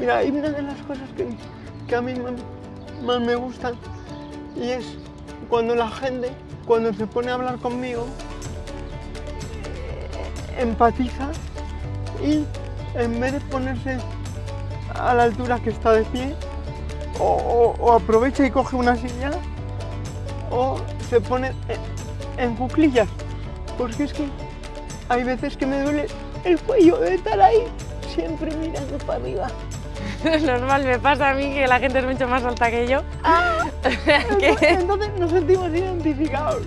Mira, hay una de las cosas que, a mí más, me gustan y es cuando la gente, cuando se pone a hablar conmigo, eh, empatiza y en vez de ponerse a la altura que está de pie, o aprovecha y coge una silla, o se pone en, en cuclillas. Porque es que hay veces que me duele el cuello de estar ahí, siempre mirando para arriba. Normal, me pasa a mí que la gente es mucho más alta que yo. Que- Entonces nos sentimos identificados.